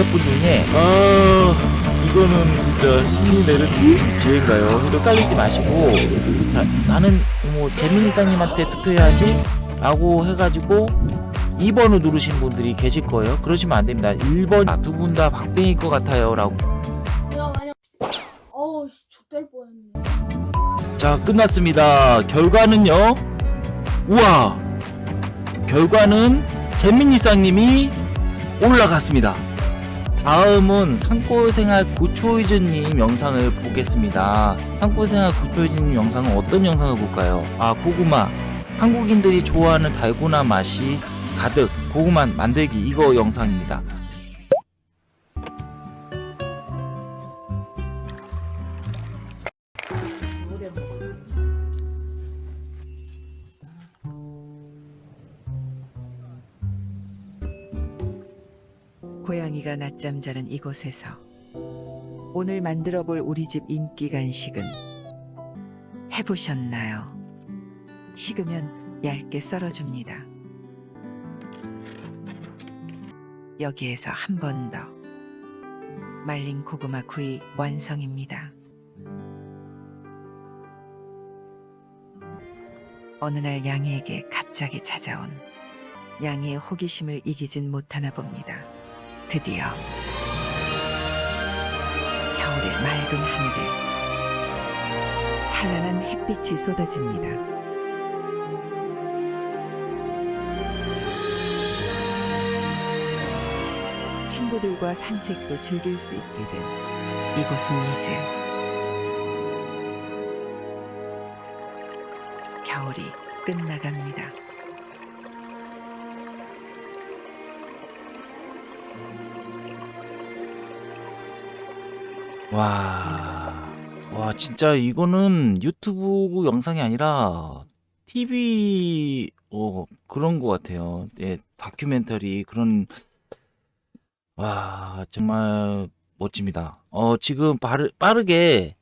다섯 분 중에 어 이거는 진짜 신이 내는 기회인가요? 헷갈리지 마시고 자, 나는 뭐 재민이사님한테 투표해야지 라고 해가지고 2번을 누르신 분들이 계실 거예요. 그러시면 안 됩니다. 1번 두분 다 박빙일 것 같아요. 라고. 어우 뻔했네 자, 끝났습니다. 결과는요. 우와! 결과는 재민이상님이 올라갔습니다. 다음은 산골생활 구초이즈님 영상을 보겠습니다. 산골생활 구초이즈님 영상은 어떤 영상을 볼까요? 아, 고구마. 한국인들이 좋아하는 달고나 맛이 가득 고구마 만들기 이거 영상입니다. 고양이가 낮잠 자는 이곳에서 오늘 만들어 볼 우리 집 인기 간식은 해보셨나요? 식으면 얇게 썰어줍니다. 여기에서 한 번 더 말린 고구마 구이 완성입니다. 어느 날 양이에게 갑자기 찾아온 양이의 호기심을 이기진 못하나 봅니다. 드디어 겨울의 맑은 하늘에 찬란한 햇빛이 쏟아집니다. 친구들과 산책도 즐길 수 있게 된 이곳은 이제 겨울이 끝나갑니다. 와, 와, 진짜 이거는 유튜브 영상이 아니라 TV, 어, 그런 것 같아요. 예, 다큐멘터리, 그런, 와, 정말 멋집니다. 어, 지금 빠르, 빠르게,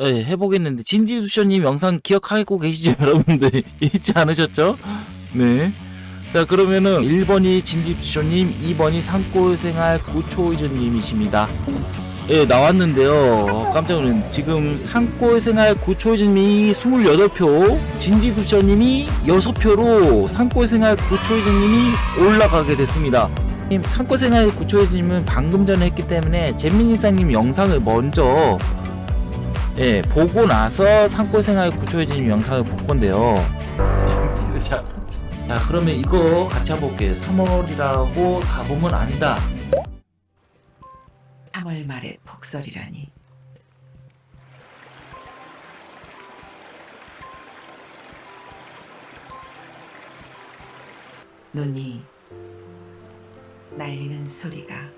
예, 해보겠는데, 진디두쇼님 영상 기억하고 계시죠, 여러분들? 잊지 않으셨죠? 네. 자, 그러면은 1번이 진디두쇼님, 2번이 산골생활 구초이즈님이십니다. 예, 나왔는데요. 깜짝 놀랐네. 지금 산골생활 구초이즈님이 28표, 진지두셔님이 6표로 산골생활 구초이즈님이 올라가게 됐습니다. 님, 산골생활 구초이즈님은 방금 전에 했기 때문에 재민이사님 영상을 먼저 예, 보고 나서 산골생활 구초이즈님 영상을 볼 건데요. 자, 자, 그러면 이거 같이 한번 볼게요. 3월이라고 다 보면 아니다. 3월 말에 폭설이라니. 눈이 날리는 소리가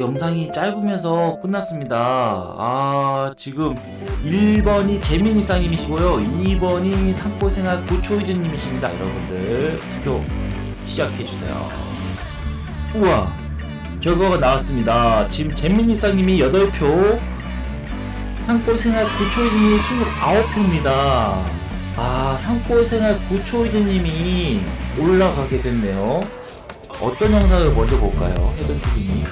영상이 짧으면서 끝났습니다. 아, 지금 1번이 재민이상님이시고요. 2번이 산골생활 고초이즈님이십니다. 여러분들, 투표 시작해주세요. 우와, 결과가 나왔습니다. 지금 재민이상님이 8표, 산골생활 고초이즈님이 29표입니다. 아, 산골생활 고초이즈님이 올라가게 됐네요. 어떤 영상을 먼저 볼까요? 헤드TV님.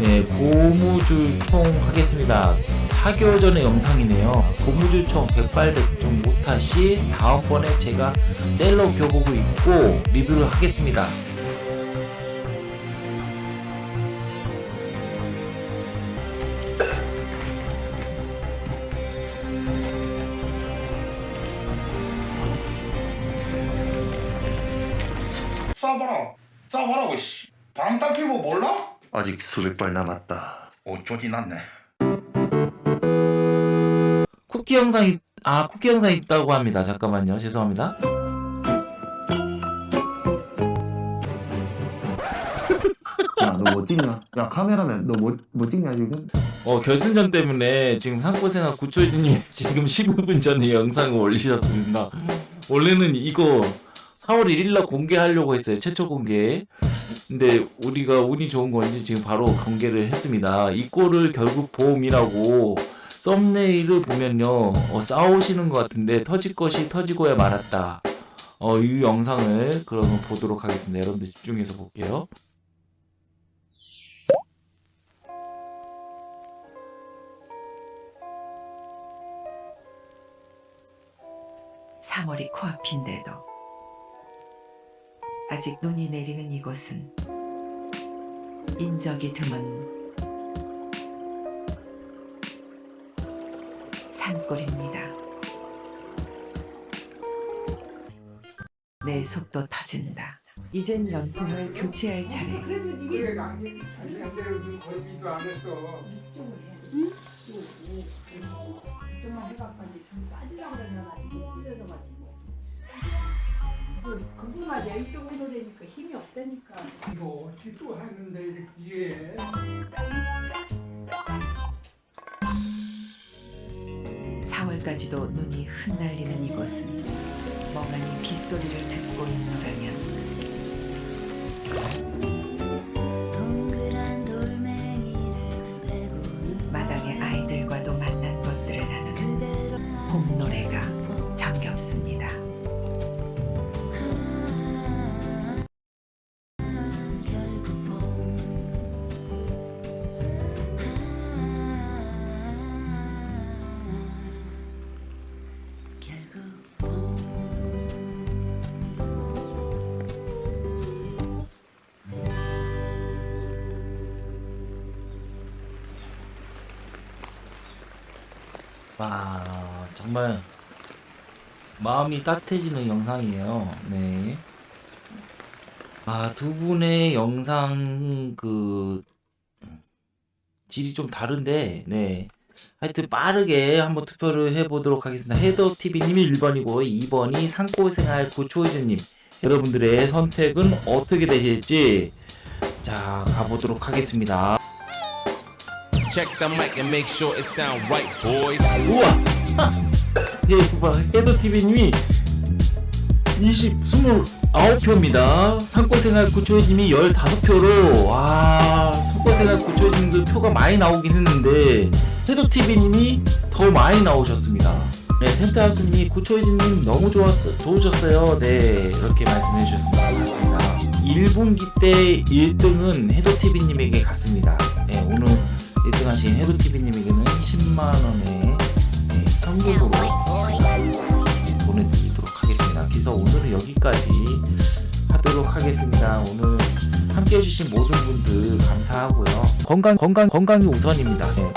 네, 고무줄총 하겠습니다. 4개월 전의 영상이네요. 고무줄총 백발백중 못하시 다음번에 제가 셀러 교복을 입고 리뷰를 하겠습니다. 쏴 봐라 쏴봐라고 씨 방탄 필보 몰라? 아직 수백 발 남았다. 어쩌지 났네 쿠키 영상이 아 쿠키 영상이 있다고 합니다. 잠깐만요. 죄송합니다. 야, 너너뭐 찍냐? 야 카메라맨 너뭐 뭐 찍냐 지금? 어 결승전 때문에 지금 상고생활 구초이즈님 지금 15분 전에 영상을 올리셨습니다. 원래는 이거 4월 1일날 공개하려고 했어요. 최초 공개. 근데 우리가 운이 좋은 건지 지금 바로 공개를 했습니다. 이 골을 결국 보험이라고 썸네일을 보면요. 어, 싸우시는 것 같은데 터질 것이 터지고야 말았다. 어, 이 영상을 그러면 보도록 하겠습니다. 여러분들 집중해서 볼게요. 삼월이 코앞인데도 아직 눈이 내리는 이곳은 인적이 드문 산골입니다. 내 속도 터진다. 이젠 연품을 교체할 차례. 그래 당신 자기한테는 좀 걸리지도 이거 어찌 또 하는데 이게 사월까지도 눈이 흩날리는 이곳은 멍하니 빗소리를 듣고 있노라면 마당의 아이들과도 만난 것들을 하는 봄 노래가 정겹습니다. 와 정말 마음이 따뜻해지는 영상이에요. 네. 아, 두 분의 영상 그 질이 좀 다른데, 네. 하여튼 빠르게 한번 투표를 해보도록 하겠습니다. 헤더 TV님이 1번이고 2번이 산골생활 구초이즈님. 여러분들의 선택은 어떻게 되실지 자 가보도록 하겠습니다. Check the mic and make sure it sound right, boys. 우와! 헤더TV님이 20, 29표입니다. 산골생활 구초이님이 15표로, 와, 산골생활 구초이님도 표가 많이 나오긴 했는데, 헤더TV님이 더 많이 나오셨습니다. 네, 텐트하우스님이 구초이님 너무 좋았어, 좋으셨어요. 네, 이렇게 말씀해 주셨습니다. 맞습니다. 1분기 때 1등은 헤더TV님에게 갔습니다. 네, 오늘 1등 하신 헤더TV님에게는 10만원의 네, 현금으로 네, 보내드리도록 하겠습니다. 그래서 오늘은 여기까지 하도록 하겠습니다. 오늘 함께 해주신 모든 분들 감사하고요. 건강, 건강, 건강이 우선입니다. 네,